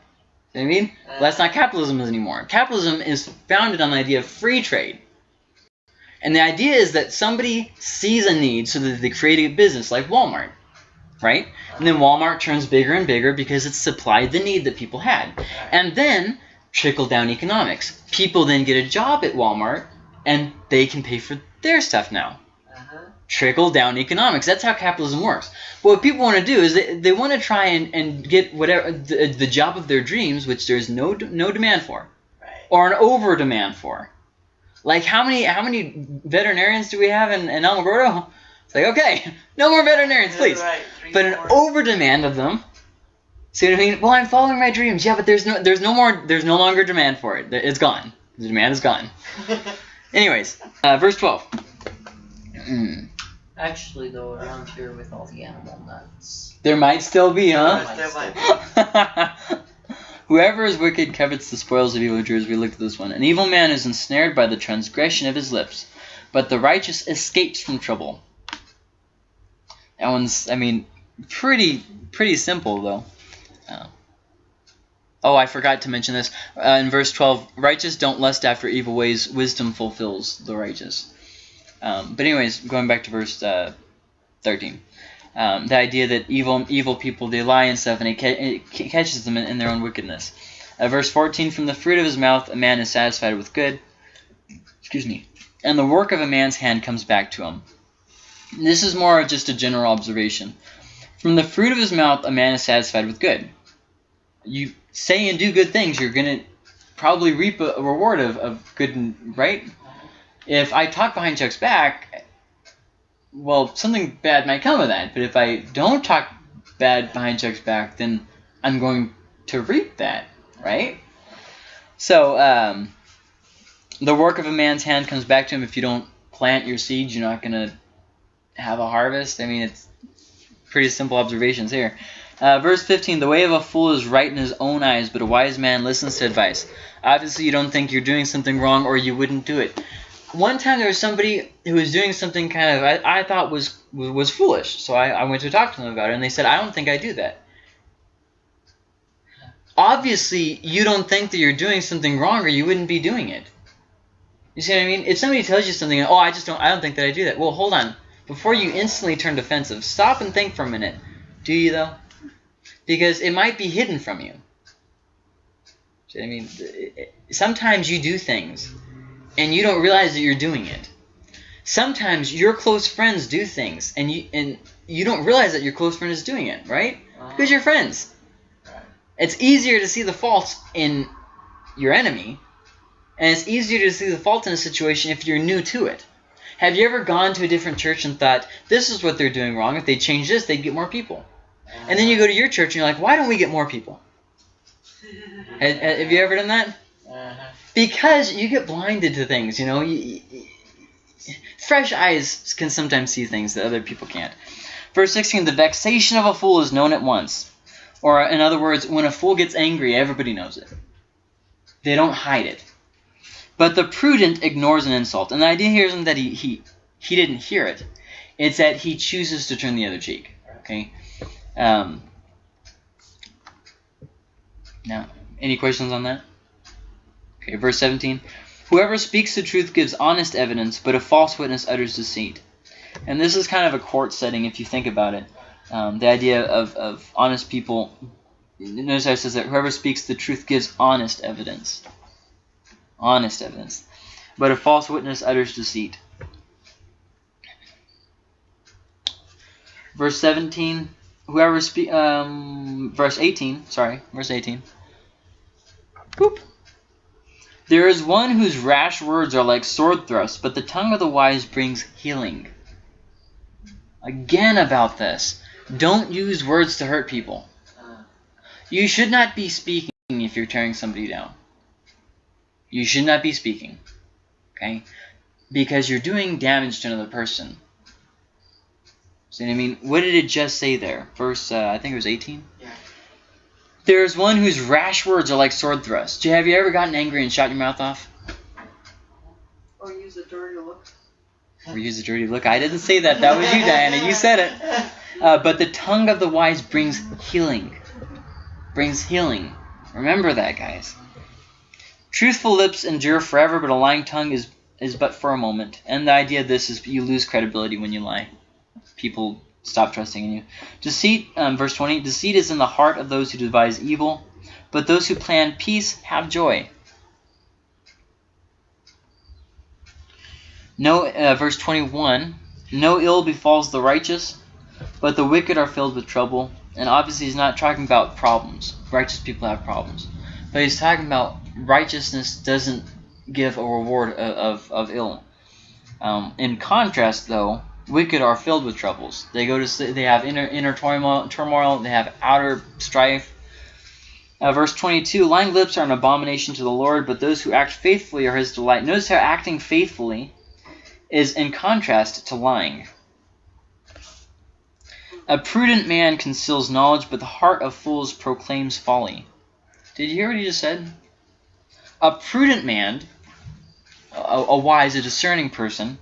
See what I mean? Uh-huh. Well, that's not capitalism anymore. Capitalism is founded on the idea of free trade. And the idea is that somebody sees a need so that they create a business like Walmart, right? And then Walmart turns bigger and bigger because it's supplied the need that people had. And then trickle down economics. People then get a job at Walmart and they can pay for their stuff now. Trickle down economics. That's how capitalism works. But what people want to do is they, they want to try and, and get whatever the, the job of their dreams, which there's no no demand for, Right. or an over demand for. Like how many how many veterinarians do we have in, in? It's like okay, no more veterinarians, please. Right. Three, But an four. over demand of them. See what I mean? Well, I'm following my dreams. Yeah, but there's no there's no more there's no longer demand for it. It's gone. The demand is gone. [laughs] Anyways, uh, verse twelve. Mm. Actually, though, around here with all the animal nuts. There might still be, huh? There might be. [laughs] Whoever is wicked covets the spoils of evil evildoers. We looked at this one. An evil man is ensnared by the transgression of his lips, but the righteous escapes from trouble. That one's, I mean, pretty pretty simple though. Uh, oh, I forgot to mention this uh, in verse twelve. Righteous don't lust after evil ways. Wisdom fulfills the righteous. Um, but anyways, going back to verse uh, thirteen. Um, the idea that evil evil people they lie and stuff and it, ca it catches them in, in, their own wickedness. Uh, verse 14 from the fruit of his mouth a man is satisfied with good excuse me and the work of a man's hand comes back to him. This is more of just a general observation. From the fruit of his mouth a man is satisfied with good. You say and do good things, you're going to probably reap a, a reward of, of good, right? If I talk behind Chuck's back, well, something bad might come of that. But if I don't talk bad behind Chuck's back, then I'm going to reap that, right? So, um, the work of a man's hand comes back to him. If you don't plant your seeds, you're not going to have a harvest. I mean, it's pretty simple observations here. Uh, verse 15, the way of a fool is right in his own eyes, but a wise man listens to advice. Obviously, you don't think you're doing something wrong or you wouldn't do it. One time there was somebody who was doing something kind of I, I thought was was foolish, so I, I went to talk to them about it, and they said, I don't think I do that. Obviously, you don't think that you're doing something wrong or you wouldn't be doing it. You see what I mean? If somebody tells you something, oh, I just don't, I don't think that I do that. Well, hold on. Before you instantly turn defensive, stop and think for a minute. Do you, though? Because it might be hidden from you. See what I mean, sometimes you do things, and you don't realize that you're doing it. Sometimes your close friends do things, and you and you don't realize that your close friend is doing it, right? Uh-huh. Because you're friends. It's easier to see the faults in your enemy, and it's easier to see the fault in a situation if you're new to it. Have you ever gone to a different church and thought, this is what they're doing wrong. If they change this, they'd get more people. And then you go to your church and you're like, why don't we get more people? [laughs] have, have, you ever done that? Because you get blinded to things, you know. You, you, fresh eyes can sometimes see things that other people can't. Verse 16, the vexation of a fool is known at once. Or in other words, when a fool gets angry, everybody knows it. They don't hide it. But the prudent ignores an insult. And the idea here isn't that he, he, he didn't hear it. It's that he chooses to turn the other cheek. Okay. Um, now, any questions on that? Okay, verse 17. Whoever speaks the truth gives honest evidence, but a false witness utters deceit. And this is kind of a court setting if you think about it. Um, the idea of, of honest people, notice how it says that whoever speaks the truth gives honest evidence. Honest evidence. But a false witness utters deceit. Verse 17, whoever speak, um, verse 18, sorry, verse 18. Boop. There is one whose rash words are like sword thrusts, but the tongue of the wise brings healing. Again about this. Don't use words to hurt people. You should not be speaking if you're tearing somebody down. You should not be speaking. Okay? Because you're doing damage to another person. See what I mean? What did it just say there? Verse, uh, I think it was 18? Yeah. There's one whose rash words are like sword thrusts. Have you ever gotten angry and shot your mouth off? Or use a dirty look. Or use a dirty look. I didn't say that. That was you, Diana. You said it. [laughs] Uh, but the tongue of the wise brings healing. Brings healing. Remember that, guys. Truthful lips endure forever, but a lying tongue is, is but for a moment. And the idea of this is you lose credibility when you lie people stop trusting in you. Deceit, um, verse 20, deceit is in the heart of those who devise evil, but those who plan peace have joy. No, uh, verse 21, no ill befalls the righteous, but the wicked are filled with trouble. And obviously he's not talking about problems. Righteous people have problems. But he's talking about righteousness doesn't give a reward of, of, of ill. Um, in contrast, though, wicked are filled with troubles. They go to they have inner inner turmoil, turmoil they have outer strife. Uh, verse 22, lying lips are an abomination to the Lord, but those who act faithfully are his delight. Notice how acting faithfully is in contrast to lying. A prudent man conceals knowledge, but the heart of fools proclaims folly. Did you hear what he just said? A prudent man, a, a wise, a discerning person,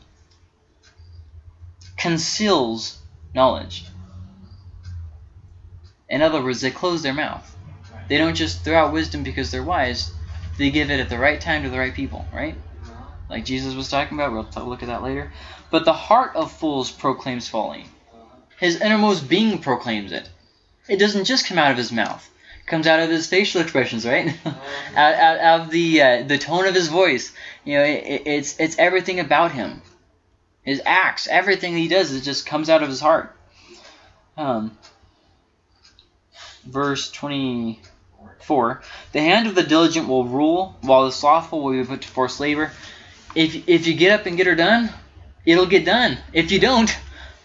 conceals knowledge. In other words, they close their mouth. They don't just throw out wisdom because they're wise. They give it at the right time to the right people, right? Like Jesus was talking about. We'll look at that later. But the heart of fools proclaims folly. His innermost being proclaims it. It doesn't just come out of his mouth. It comes out of his facial expressions, right? [laughs] out, out, out of the uh, the tone of his voice. You know, it- it's it's everything about him. His acts, everything he does, it just comes out of his heart. Um, verse twenty-four: The hand of the diligent will rule, while the slothful will be put to forced labor. If if you get up and get her done, it'll get done. If you don't,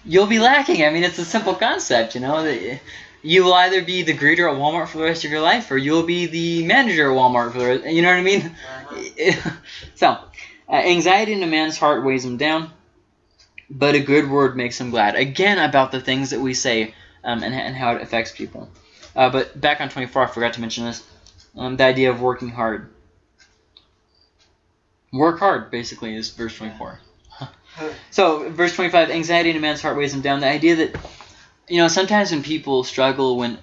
you'll be lacking. I mean, it's a simple concept, you know. You will either be the greeter at Walmart for the rest of your life, or you'll be the manager at Walmart for the rest. You know what I mean? [laughs] so, uh, anxiety in a man's heart weighs him down, but a good word makes him glad. Again, about the things that we say um, and, and how it affects people. Uh, but back on 24, I forgot to mention this. Um, the idea of working hard. Work hard, basically, is verse 24. [laughs] so, verse 25, anxiety in a man's heart weighs him down. The idea that, you know, sometimes when people struggle, when.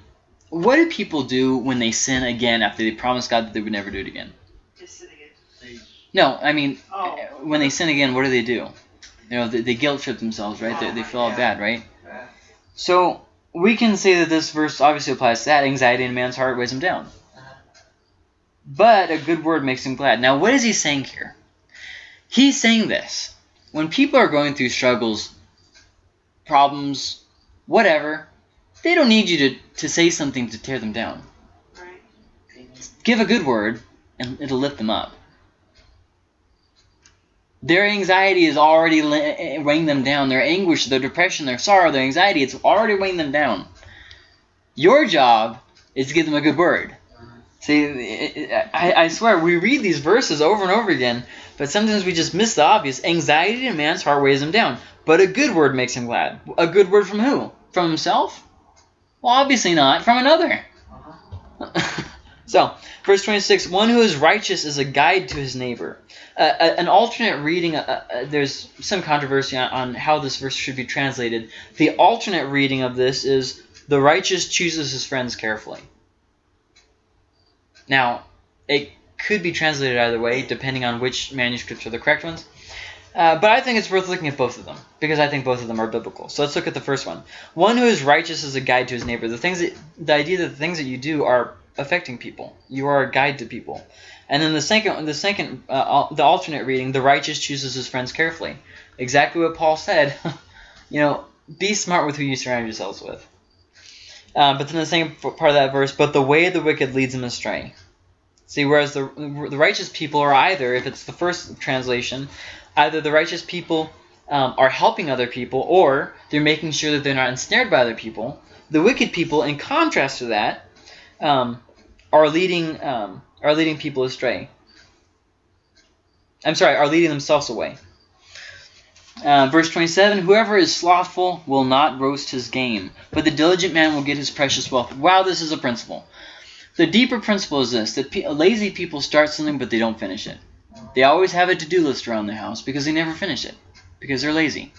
What do people do when they sin again after they promised God that they would never do it again? Just sitting it. No, I mean, Oh. when they sin again, what do they do? You know, they, they guilt trip themselves, right? They, they feel all bad, right? So we can say that this verse obviously applies to that. Anxiety in a man's heart weighs him down. But a good word makes him glad. Now, what is he saying here? He's saying this. When people are going through struggles, problems, whatever, they don't need you to, to say something to tear them down. Right. Give a good word, and it'll lift them up. Their anxiety is already eh, weighing them down. Their anguish, their depression, their sorrow, their anxiety, it's already weighing them down. Your job is to give them a good word. See, it- it- I, I swear, we read these verses over and over again, but sometimes we just miss the obvious. Anxiety in a man's heart weighs him down, but a good word makes him glad. A good word from who? From himself? Well, obviously not. From another. So, verse 26 One who is righteous is a guide to his neighbor. Uh, an alternate reading, uh, uh, there's some controversy on, on how this verse should be translated. The alternate reading of this is the righteous chooses his friends carefully. Now, it could be translated either way, depending on which manuscripts are the correct ones. Uh, but I think it's worth looking at both of them because I think both of them are biblical. So let's look at the first one. One who is righteous is a guide to his neighbor. The things that the idea that the things that you do are affecting people. You are a guide to people. And then the second, the second, uh, the alternate reading, the righteous chooses his friends carefully. Exactly what Paul said. [laughs] you know, be smart with who you surround yourselves with. Uh, but then the f- part of that verse, but the way of the wicked leads them astray. See, whereas the the righteous people are either, if it's the first translation, either the righteous people um, are helping other people, or they're making sure that they're not ensnared by other people. The wicked people, in contrast to that, um, are leading um, are leading people astray. I'm sorry, are leading themselves away. Uh, verse 27 Whoever is slothful will not roast his game, but the diligent man will get his precious wealth. Wow, this is a principle. The deeper principle is this that pe- lazy people start something, but they don't finish it. They always have a to do list around the house because they never finish it because they're lazy.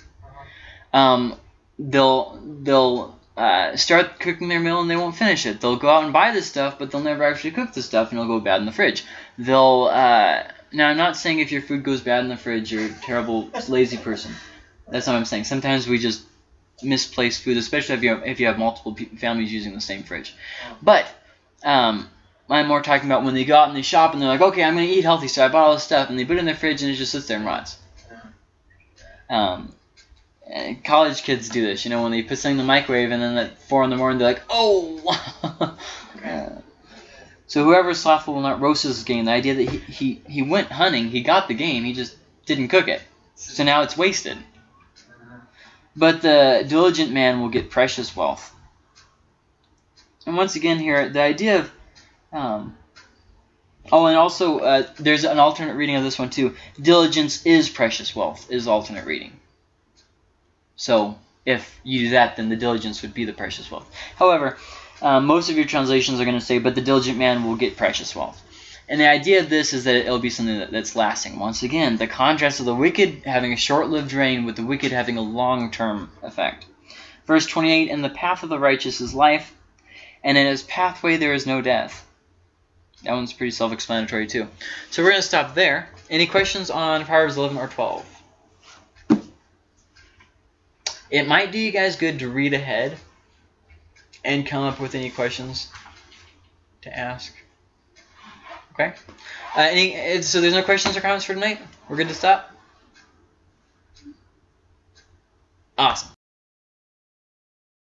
Um, they'll they'll uh, start cooking their meal and they won't finish it. They'll go out and buy this stuff, but they'll never actually cook the stuff and it'll go bad in the fridge. They'll uh, now I'm not saying if your food goes bad in the fridge you're a terrible lazy person. That's not what I'm saying. Sometimes we just misplace food, especially if you have, if you have multiple families using the same fridge. But um, I'm more talking about when they go out and they shop and they're like, okay, I'm going to eat healthy, so I bought all this stuff, and they put it in their fridge and it just sits there and rots. Um, and college kids do this, you know, when they put something in the microwave and then at four in the morning they're like, oh. [laughs] Uh, so whoever is slothful will not roast his game. The idea that he, he he went hunting, he got the game, he just didn't cook it, so now it's wasted. But the diligent man will get precious wealth. And once again here, the idea of um, oh, and also uh, there's an alternate reading of this one too. Diligence is precious wealth is alternate reading. So if you do that, then the diligence would be the precious wealth. However, um, most of your translations are going to say, "But the diligent man will get precious wealth." And the idea of this is that it'll be something that, that's lasting. Once again, the contrast of the wicked having a short-lived reign with the wicked having a long-term effect. Verse 28, And the path of the righteous is life, and in his pathway there is no death. That one's pretty self-explanatory too. So we're going to stop there. Any questions on Proverbs 11 or 12? It might do you guys good to read ahead and come up with any questions to ask. Okay. Uh, any, so there's no questions or comments for tonight. We're good to stop. Awesome.